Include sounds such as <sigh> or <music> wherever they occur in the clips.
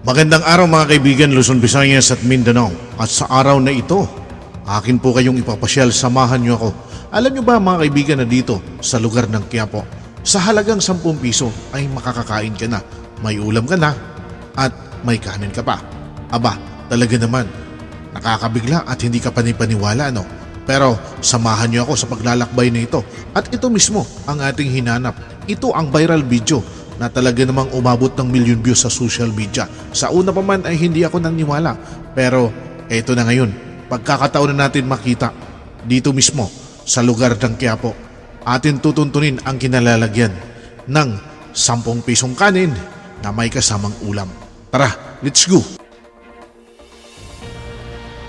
Magandang araw mga kaibigan Luzon, Visayas at Mindanao. At sa araw na ito, akin po kayong ipapasyal, samahan niyo ako. Alam niyo ba mga kaibigan na dito sa lugar ng Quiapo, sa halagang 10 piso ay makakakain ka na, may ulam ka na, at may kanin ka pa. Aba, talaga naman, nakakabigla at hindi ka panipaniwala no? Pero samahan niyo ako sa paglalakbay na ito at ito mismo ang ating hinanap. Ito ang viral video na talaga namang umabot ng million views sa social media. Sa una pa man ay hindi ako naniwala. Pero eto na ngayon, pagkakataon na natin makita dito mismo sa lugar ng Quiapo. Atin tutuntunin ang kinalalagyan ng 10 pisong kanin na may kasamang ulam. Tara, let's go!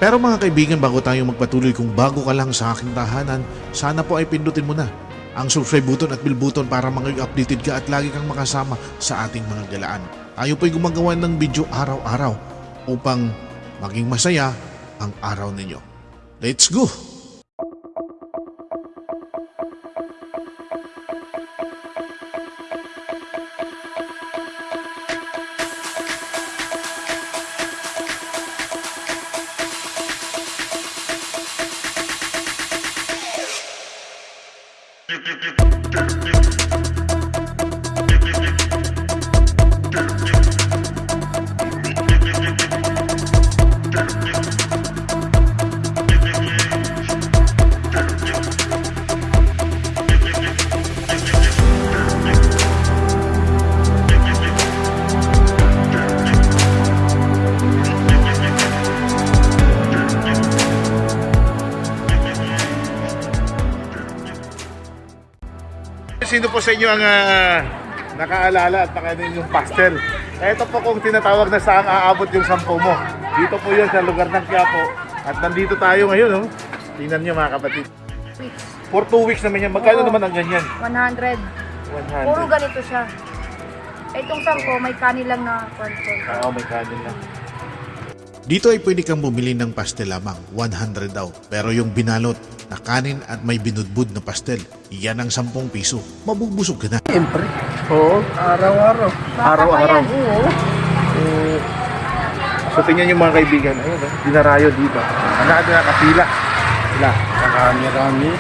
Pero mga kaibigan, bago tayo magpatuloy kung bago ka lang sa aking tahanan, sana po ay pindutin mo na ang subscribe button at bell button para mga updated ka at lagi kang makasama sa ating mga galaan. Tayo po'y gumagawa ng video araw-araw upang maging masaya ang araw ninyo. Let's go! Sino po sa inyo ang ah, nakaalala at nakanin yung pastel? Ito po kung tinatawag na saan aabot yung sampo mo. Dito po yun sa lugar ng Quiapo. At nandito tayo ngayon, oh. Tingnan nyo mga kapatid. For two weeks naman yan. Magkano Oo. naman ang ganyan? 100. 100. Puro ganito siya. Itong sangko, may kanin lang na control. Oo, may kanin lang. Dito ay pwede kang bumili ng pastel lamang, 100 daw. Pero yung binalot na kanin at may binudbud na pastel, yan ang 10 piso. Mabubusog ka na. Siyempre. Oo, araw-araw. Araw-araw. Oo. So tingnan yung mga kaibigan, ayun, oh, dinarayo dito. Ang nakati nakapila. Sila. Marami-rami.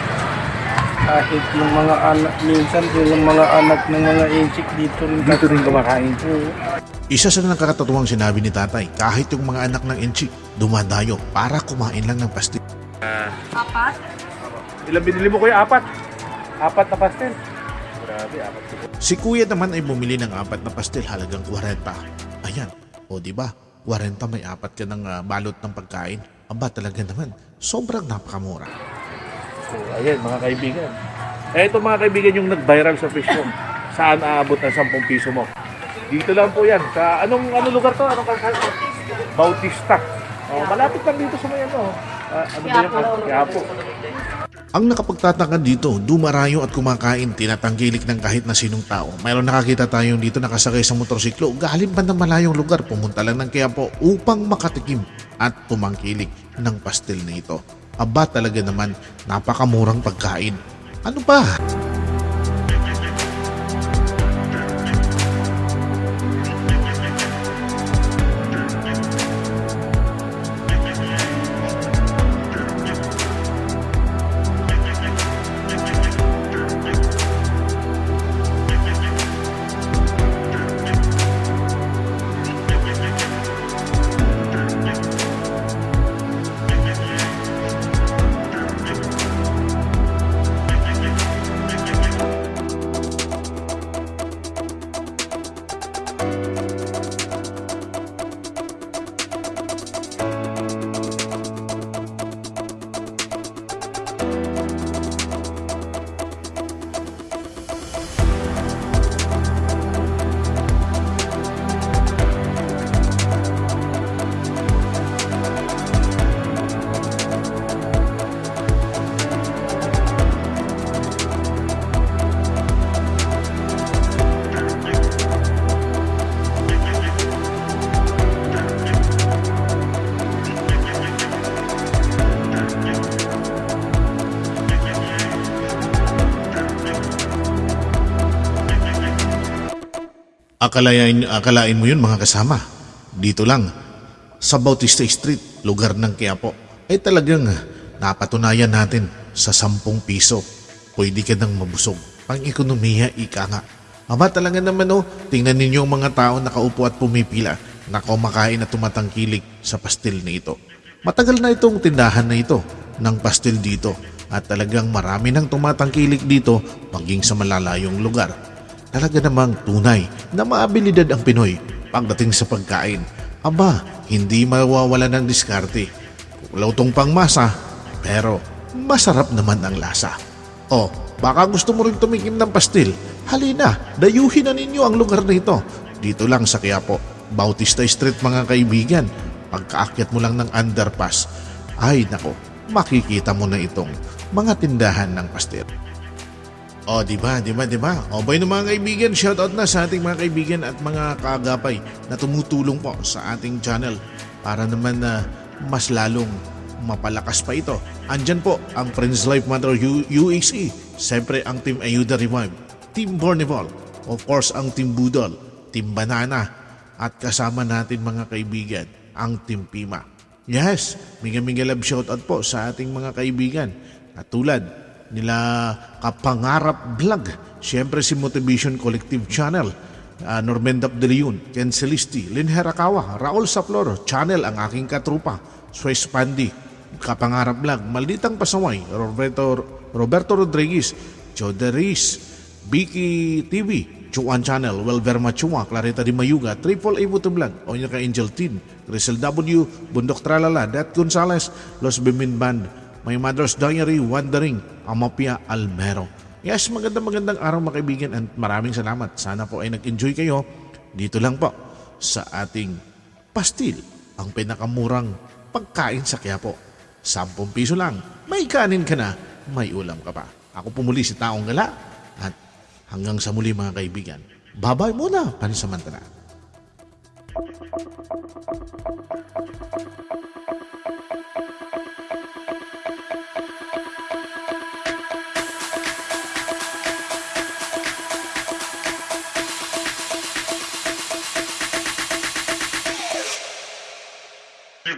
Kahit yung mga anak, minsan yung mga anak ng mga inchik dito rin. Dito rin kumakain. Oo. Isa sa nakakatuwang sinabi ni tatay, kahit yung mga anak ng Enchi, dumadayo para kumain lang ng pastil. Apat? Ilang binili mo kuya? Apat? Apat na pastel? Grabe, apat Si kuya naman ay bumili ng apat na pastel halagang 40. Ayan, o di ba? 40 may apat ka ng ah, balot ng pagkain. Aba talaga naman, sobrang napakamura. So, ayan mga kaibigan. Eh, ito mga kaibigan yung nag-viral sa Facebook. <laughs> Saan aabot ng 10 piso mo? Dito lang po yan. Sa anong ano lugar to? Anong kalsada? Bautista. Oh, malapit lang dito sa may ano. Ah, ano ba yung Quiapo. Ang nakapagtataka dito, dumarayo at kumakain, tinatangkilik ng kahit na sinong tao. Mayroon nakakita tayong dito nakasakay sa motorsiklo, galing pa ng malayong lugar, pumunta lang ng Quiapo upang makatikim at tumangkilik ng pastel na ito. Aba talaga naman, napakamurang pagkain. Ano ba? Akalain, akalain mo yun mga kasama. Dito lang, sa Bautista Street, lugar ng Quiapo, ay talagang napatunayan natin sa 10 piso. Pwede ka nang mabusog. Pang ekonomiya, ika nga. Aba talaga naman oh, tingnan ninyo ang mga tao nakaupo at pumipila na kumakain at tumatangkilik sa pastil na ito. Matagal na itong tindahan na ito ng pastil dito at talagang marami nang tumatangkilik dito maging sa malalayong lugar. Talaga namang tunay na maabilidad ang Pinoy pagdating sa pagkain. Aba, hindi mawawala ng diskarte. Lautong pang masa, pero masarap naman ang lasa. O, baka gusto mo rin tumikim ng pastil. Halina, dayuhin na ninyo ang lugar na ito. Dito lang sa Quiapo, Bautista Street mga kaibigan. Pagkaakyat mo lang ng underpass, ay nako, makikita mo na itong mga tindahan ng pastil. O, di ba, di ba, di ba? Ng mga kaibigan, shoutout na sa ating mga kaibigan at mga kaagapay na tumutulong po sa ating channel para naman na mas lalong mapalakas pa ito. Andyan po ang Friends Life Matter U- UXE, siyempre ang Team Ayuda Revive, Team Bornevol, of course ang Team Budol, Team Banana, at kasama natin mga kaibigan, ang Team Pima. Yes, miga-miga love shoutout po sa ating mga kaibigan. At tulad nila Kapangarap Vlog, siyempre si Motivation Collective Channel, uh, Normendap De Leon, Ken Celisti, Lynn Herakawa, Raul Saplor, Channel ang aking katrupa, Swiss Pandi, Kapangarap Vlog, Malditang Pasaway, Roberto, Roberto Rodriguez, Joderis, Vicky TV, Chuan Channel, Welverma Chua, Clarita Di Mayuga, Triple A Buto Vlog, Onya ka Angel Tin, Grisel W, Bundok Tralala, Dat Gonzales, Los Bimin Band, My Mother's Diary, Wandering, Amapia Almero. Yes, magandang magandang araw mga kaibigan and maraming salamat. Sana po ay nag-enjoy kayo dito lang po sa ating pastil, ang pinakamurang pagkain sa Quiapo. 10 piso lang, may kanin ka na, may ulam ka pa. Ako pumuli si Taong Gala at hanggang sa muli mga kaibigan. Babay muna, pansamantala. Thank you.